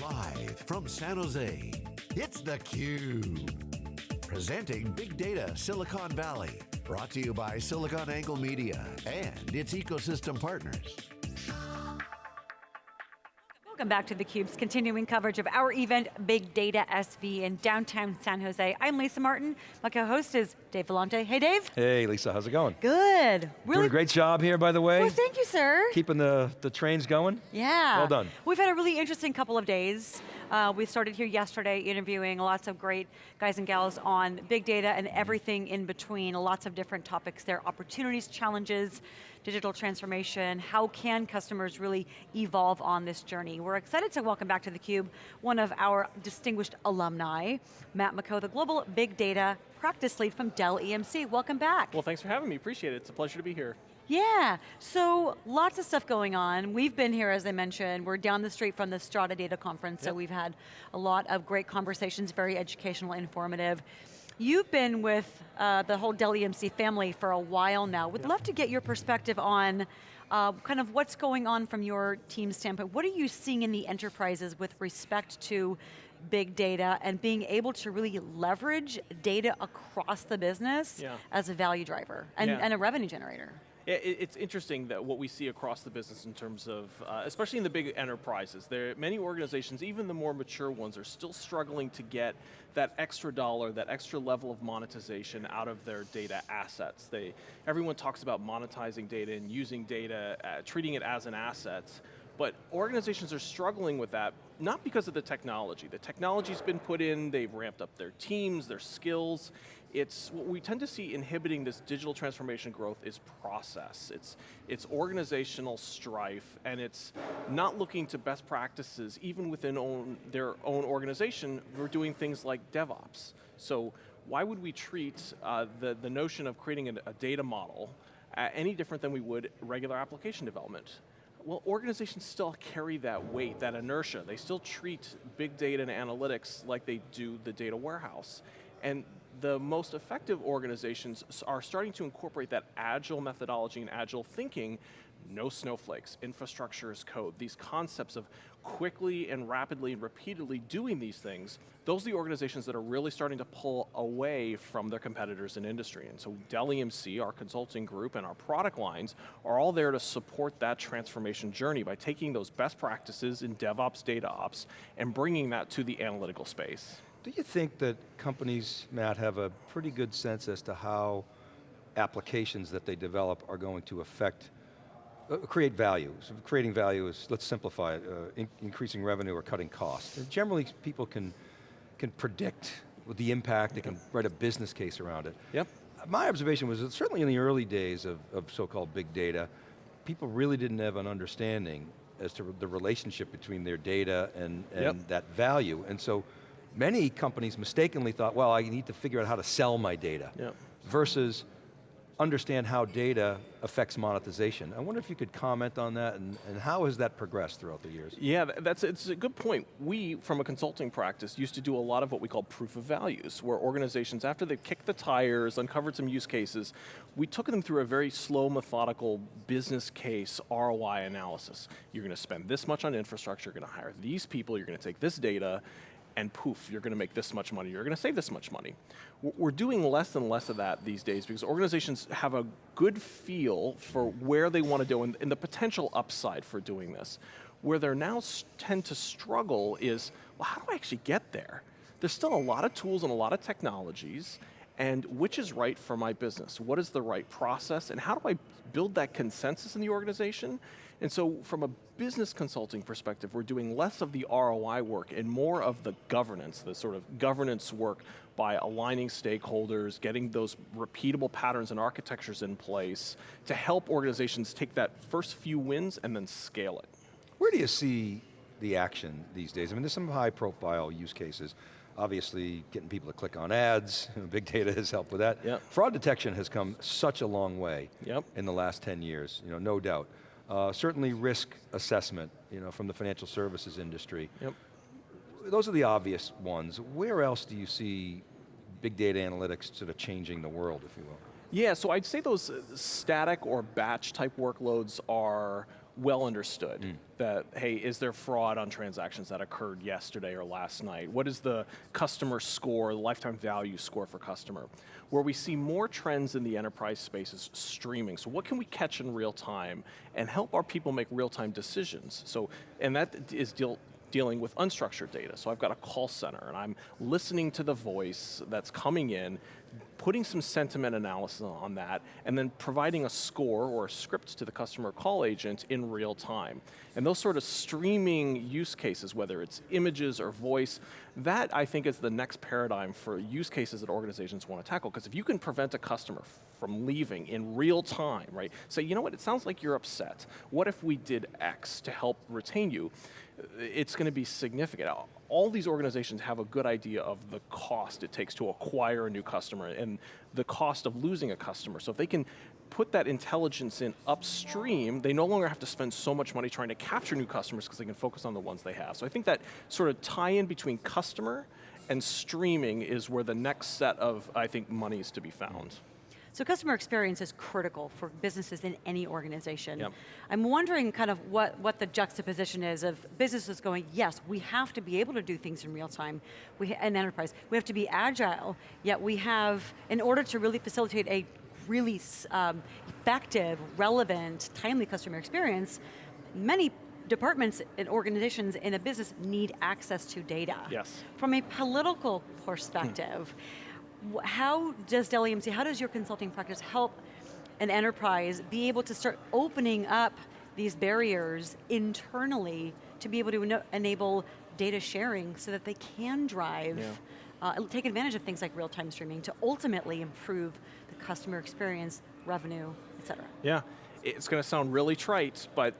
Live from San Jose, it's theCUBE. Presenting Big Data Silicon Valley. Brought to you by SiliconANGLE Media and its ecosystem partners. Welcome back to theCUBE's continuing coverage of our event, Big Data SV in downtown San Jose. I'm Lisa Martin, my co-host is Dave Vellante. Hey Dave. Hey Lisa, how's it going? Good. Really? Doing a great job here, by the way. Well, thank you, sir. Keeping the, the trains going. Yeah. Well done. We've had a really interesting couple of days. Uh, we started here yesterday interviewing lots of great guys and gals on big data and everything in between, lots of different topics there, opportunities, challenges, digital transformation, how can customers really evolve on this journey? We're excited to welcome back to theCUBE one of our distinguished alumni, Matt Maccaux, the Global Big Data Practice Lead from Dell EMC. Welcome back. Well, thanks for having me, appreciate it. It's a pleasure to be here. Yeah, so lots of stuff going on. We've been here, as I mentioned, we're down the street from the Strata Data Conference, yep. so we've had a lot of great conversations, very educational, informative. You've been with uh, the whole Dell EMC family for a while now. Would love to get your perspective on uh, kind of what's going on from your team standpoint. What are you seeing in the enterprises with respect to big data and being able to really leverage data across the business yeah. as a value driver and, yeah. and a revenue generator? It's interesting that what we see across the business in terms of, uh, especially in the big enterprises, there many organizations, even the more mature ones, are still struggling to get that extra dollar, that extra level of monetization out of their data assets. They, everyone talks about monetizing data and using data, uh, treating it as an asset, but organizations are struggling with that, not because of the technology. The technology's been put in, they've ramped up their teams, their skills. It's, what we tend to see inhibiting this digital transformation growth is process. It's, it's organizational strife, and it's not looking to best practices, even within own, their own organization, we're doing things like DevOps. So why would we treat uh, the, the notion of creating a, a data model uh, any different than we would regular application development? well, organizations still carry that weight, that inertia. They still treat big data and analytics like they do the data warehouse. And the most effective organizations are starting to incorporate that agile methodology and agile thinking no snowflakes, infrastructure as code, these concepts of quickly and rapidly and repeatedly doing these things, those are the organizations that are really starting to pull away from their competitors in industry. And so Dell EMC, our consulting group, and our product lines are all there to support that transformation journey by taking those best practices in DevOps, DataOps, and bringing that to the analytical space. Do you think that companies, Matt, have a pretty good sense as to how applications that they develop are going to affect uh, create value. So creating value is, let's simplify it, uh, in, increasing revenue or cutting costs. And generally people can, can predict the impact, they can write a business case around it. Yep. My observation was that certainly in the early days of, of so-called big data, people really didn't have an understanding as to the relationship between their data and, and yep. that value. And so many companies mistakenly thought, well, I need to figure out how to sell my data. Yep. Versus understand how data affects monetization. I wonder if you could comment on that and, and how has that progressed throughout the years? Yeah, that's it's a good point. We, from a consulting practice, used to do a lot of what we call proof of values, where organizations, after they kicked the tires, uncovered some use cases, we took them through a very slow, methodical business case ROI analysis. You're going to spend this much on infrastructure, you're going to hire these people, you're going to take this data, and poof, you're going to make this much money, you're going to save this much money. We're doing less and less of that these days because organizations have a good feel for where they want to go and, and the potential upside for doing this. Where they're now tend to struggle is, well, how do I actually get there? There's still a lot of tools and a lot of technologies, and which is right for my business? What is the right process, and how do I build that consensus in the organization? And so from a business consulting perspective, we're doing less of the ROI work and more of the governance, the sort of governance work by aligning stakeholders, getting those repeatable patterns and architectures in place to help organizations take that first few wins and then scale it. Where do you see the action these days? I mean, there's some high profile use cases. Obviously, getting people to click on ads, big data has helped with that. Yep. Fraud detection has come such a long way yep. in the last 10 years, you know, no doubt. Uh, certainly risk assessment, you know, from the financial services industry. Yep. Those are the obvious ones. Where else do you see big data analytics sort of changing the world, if you will? Yeah, so I'd say those static or batch type workloads are well understood. Mm. That, hey, is there fraud on transactions that occurred yesterday or last night? What is the customer score, the lifetime value score for customer? Where we see more trends in the enterprise space is streaming. So what can we catch in real time and help our people make real time decisions? So, and that is deal, dealing with unstructured data. So I've got a call center and I'm listening to the voice that's coming in, putting some sentiment analysis on that, and then providing a score or a script to the customer call agent in real time. And those sort of streaming use cases, whether it's images or voice, that I think is the next paradigm for use cases that organizations want to tackle. Because if you can prevent a customer from leaving in real time, right? Say, you know what, it sounds like you're upset. What if we did X to help retain you? It's going to be significant all these organizations have a good idea of the cost it takes to acquire a new customer and the cost of losing a customer. So if they can put that intelligence in upstream, they no longer have to spend so much money trying to capture new customers because they can focus on the ones they have. So I think that sort of tie-in between customer and streaming is where the next set of, I think, money is to be found. So customer experience is critical for businesses in any organization. Yep. I'm wondering kind of what, what the juxtaposition is of businesses going, yes, we have to be able to do things in real time, we, an enterprise. We have to be agile, yet we have, in order to really facilitate a really um, effective, relevant, timely customer experience, many departments and organizations in a business need access to data. Yes. From a political perspective, how does Dell EMC, how does your consulting practice help an enterprise be able to start opening up these barriers internally to be able to enable data sharing so that they can drive, yeah. uh, take advantage of things like real-time streaming to ultimately improve the customer experience, revenue, et cetera. Yeah, it's going to sound really trite, but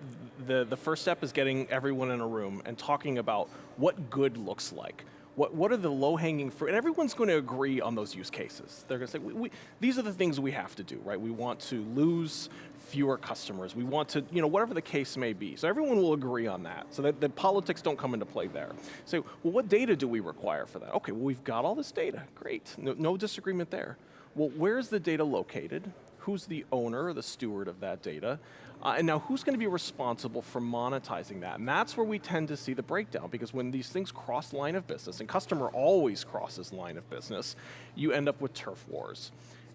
the, the first step is getting everyone in a room and talking about what good looks like. What, what are the low-hanging fruit? And everyone's going to agree on those use cases. They're going to say, we, we, these are the things we have to do, right? We want to lose fewer customers. We want to, you know, whatever the case may be. So everyone will agree on that. So that the politics don't come into play there. So, well, what data do we require for that? Okay, well, we've got all this data. Great, no, no disagreement there. Well, where's the data located? Who's the owner or the steward of that data? Uh, and now who's going to be responsible for monetizing that? And that's where we tend to see the breakdown because when these things cross line of business, and customer always crosses line of business, you end up with turf wars.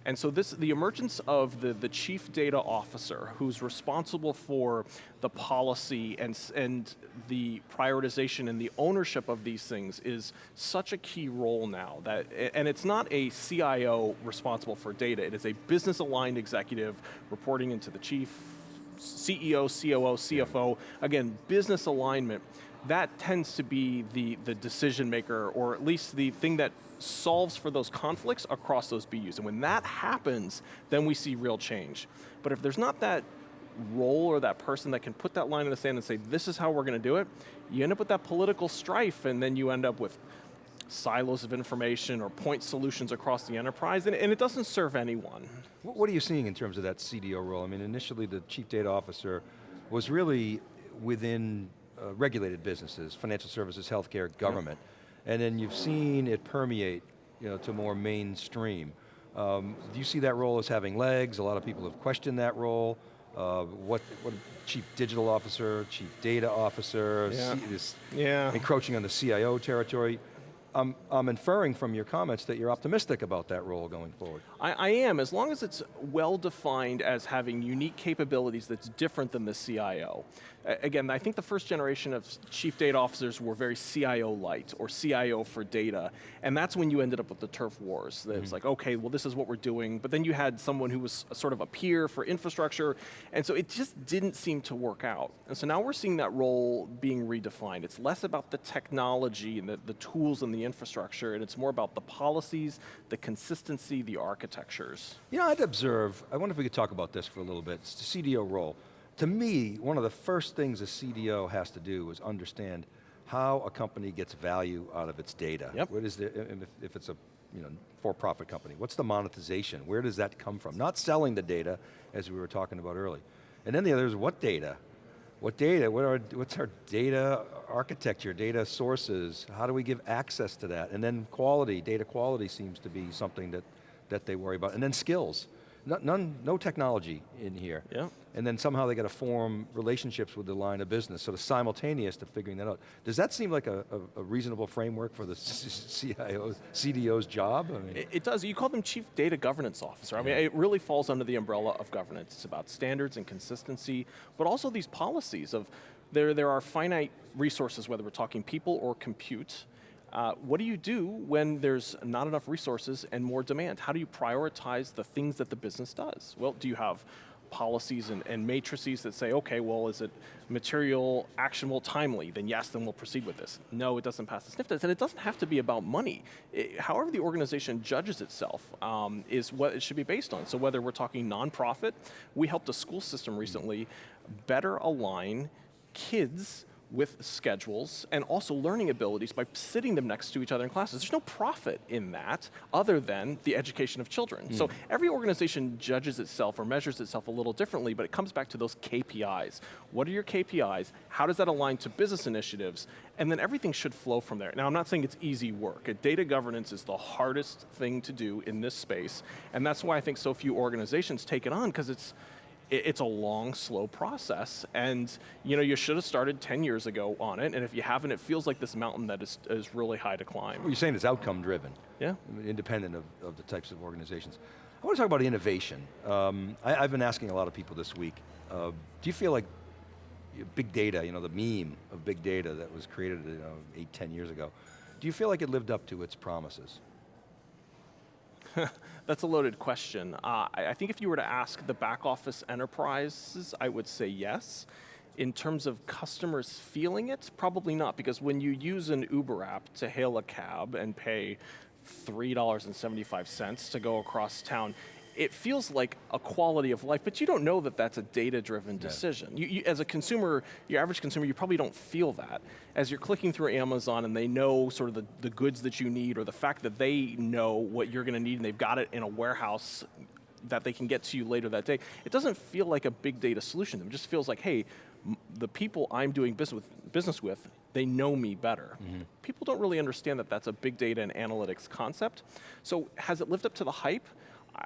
And so this, the emergence of the, the chief data officer who's responsible for the policy and, and the prioritization and the ownership of these things is such a key role now. That, and it's not a CIO responsible for data, it is a business aligned executive reporting into the chief CEO, COO, CFO, again, business alignment, that tends to be the, the decision maker, or at least the thing that solves for those conflicts across those BUs. And when that happens, then we see real change. But if there's not that role or that person that can put that line in the sand and say, this is how we're going to do it, you end up with that political strife and then you end up with silos of information or point solutions across the enterprise, and, and, it doesn't serve anyone. What are you seeing in terms of that CDO role? I mean, initially the chief data officer was really within uh, regulated businesses, financial services, healthcare, government, and then you've seen it permeate you know, to more mainstream. Um, do you see that role as having legs? A lot of people have questioned that role. Uh, what, what chief digital officer, chief data officer, yeah. This yeah. encroaching on the CIO territory. I'm, I'm inferring from your comments that you're optimistic about that role going forward. I, I, am, as long as it's well defined as having unique capabilities that's different than the CIO. Again, I think the first generation of chief data officers were very CIO light, or CIO for data, and that's when you ended up with the turf wars. That mm -hmm. It's like, okay, well this is what we're doing, but then you had someone who was sort of a peer for infrastructure, and so it just didn't seem to work out. And so now we're seeing that role being redefined. It's less about the technology and the, the tools and the infrastructure, and it's more about the policies, the consistency, the architectures. You know, I'd observe, I wonder if we could talk about this for a little bit, it's the CDO role. To me, one of the first things a CDO has to do is understand how a company gets value out of its data. Yep. What is the, if, if it's a you know, for-profit company, what's the monetization? Where does that come from? Not selling the data, as we were talking about earlier. And then the other is what data? What data, what are, what's our data architecture, data sources? How do we give access to that? And then quality, data quality seems to be something that, that they worry about. And then skills. No- none, no technology in here. Yeah. And then somehow they got to form relationships with the line of business, sort of simultaneous to figuring that out. Does that seem like a, a, a reasonable framework for the CIO's, CDO's job? I mean, It, it does. You call them chief data governance officer. I mean, it really falls under the umbrella of governance. It's about standards and consistency, but also these policies of there, there are finite resources, whether we're talking people or compute. Uh, what do you do when there's not enough resources and more demand? How do you prioritize the things that the business does? Well, do you have policies and, and matrices that say, okay, well, is it material, actionable, timely? Then yes, then we'll proceed with this. No, it doesn't pass the sniff test, and it doesn't have to be about money. It- however the organization judges itself um, is what it should be based on. So whether we're talking nonprofit, we helped a school system recently better align kids with schedules and also learning abilities by sitting them next to each other in classes. There's no profit in that other than the education of children. So every organization judges itself or measures itself a little differently, but it comes back to those KPIs. What are your KPIs? How does that align to business initiatives? And then everything should flow from there. Now, I'm not saying it's easy work. Uh, Data governance is the hardest thing to do in this space, and that's why I think so few organizations take it on, because it's, it- it's a long, slow process, and you know you should have started 10 years ago on it, and if you haven't, it feels like this mountain that is, is really high to climb. you're saying it's outcome driven. Yeah. independent of, of the types of organizations. I want to talk about innovation. Um, I, have been asking a lot of people this week, uh, do you feel like big data, you know, the meme of big data that was created you know, eight, ten years ago, do you feel like it lived up to its promises? That's a loaded question. Uh, I, I think if you were to ask the back office enterprises, I would say yes. In terms of customers feeling it, probably not, because when you use an Uber app to hail a cab and pay $3.75 to go across town, it feels like a quality of life, but you don't know that that's a data-driven decision. You, you, as a consumer, your average consumer, you probably don't feel that. As you're clicking through Amazon and they know sort of the, the goods that you need or the fact that they know what you're going to need and they've got it in a warehouse that they can get to you later that day, it doesn't feel like a big data solution. It just feels like, hey, m- the people I'm doing business with, business with they know me better. Mm-hmm. People don't really understand that that's a big data and analytics concept. So has it lived up to the hype? I-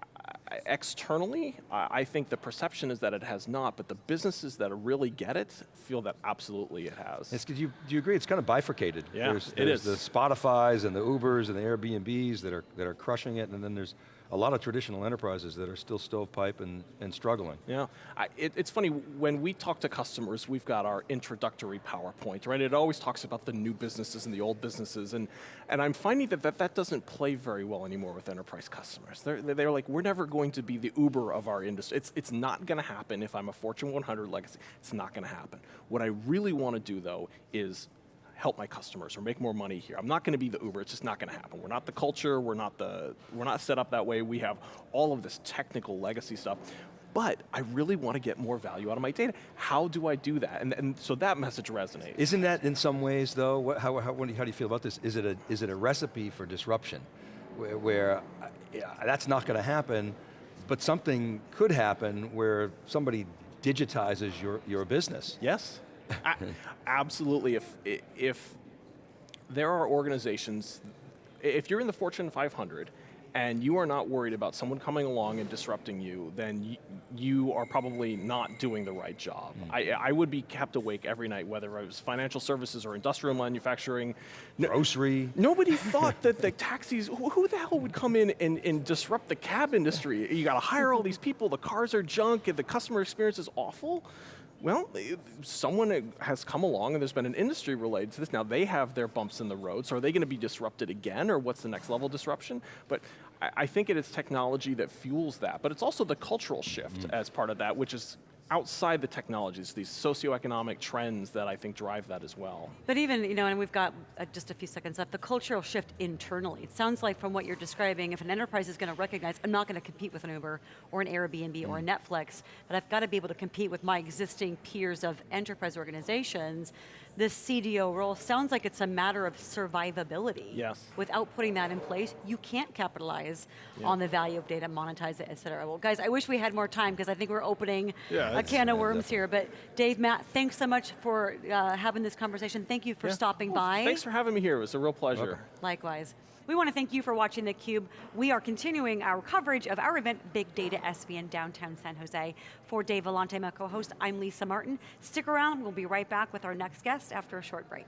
externally, I I think the perception is that it has not, but the businesses that really get it feel that absolutely it has. It's, 'cause you, do you agree it's kind of bifurcated? Yeah, there's, it there's is. the Spotifys and the Ubers and the Airbnbs that are, that are crushing it, and then there's a lot of traditional enterprises that are still stovepipe and, and struggling. Yeah, I, it, it's funny, when we talk to customers, we've got our introductory PowerPoint, right? It always talks about the new businesses and the old businesses, and, and I'm finding that, that that doesn't play very well anymore with enterprise customers. They're, they're like, we're never going to be the Uber of our industry. It's, it's not gonna happen if I'm a Fortune 100 legacy. It's not gonna happen. What I really wanna do though is help my customers or make more money here. I'm not going to be the Uber. It's just not going to happen. We're not the culture. We're not the. We're not set up that way. We have all of this technical legacy stuff. But I really want to get more value out of my data. How do I do that? And, and so that message resonates. Isn't that in some ways though, what, how, how, what do you- how do you feel about this? Is it a, is it a recipe for disruption? Where, where yeah, that's not going to happen, but something could happen where somebody digitizes your, your business. Yes, A- absolutely. If if there are organizations, if you're in the Fortune 500 and you are not worried about someone coming along and disrupting you, then y- you are probably not doing the right job. Hmm. I, I would be kept awake every night, whether it was financial services or industrial manufacturing. No- Grocery, Nobody thought that the taxis, who who the hell would come in and, and disrupt the cab industry? You got to hire all these people, the cars are junk, and the customer experience is awful. Well, eh, someone has come along and there's been an industry related to this. Now they have their bumps in the road, so are they going to be disrupted again, or what's the next level disruption? But I, I think it is technology that fuels that, but it's also the cultural shift as part of that, which is outside the technologies, these socioeconomic trends that I think drive that as well. But even, you know, and we've got uh, just a few seconds left, the cultural shift internally. It sounds like from what you're describing, if an enterprise is going to recognize, I'm not going to compete with an Uber or an Airbnb or a Netflix, but I've got to be able to compete with my existing peers of enterprise organizations, this CDO role sounds like it's a matter of survivability. Yes. Without putting that in place, you can't capitalize on the value of data, monetize it, et cetera. Well, guys, I wish we had more time because I think we're opening Yeah, a can of yeah, worms here. But Dave, Matt, thanks so much for uh, having this conversation. Thank you for Yeah. stopping Well, by. Thanks for having me here. It was a real pleasure. Welcome. Likewise. We want to thank you for watching theCUBE. We are continuing our coverage of our event, Big Data SV in downtown San Jose. For Dave Vellante, my co-host, I'm Lisa Martin. Stick around, we'll be right back with our next guest after a short break.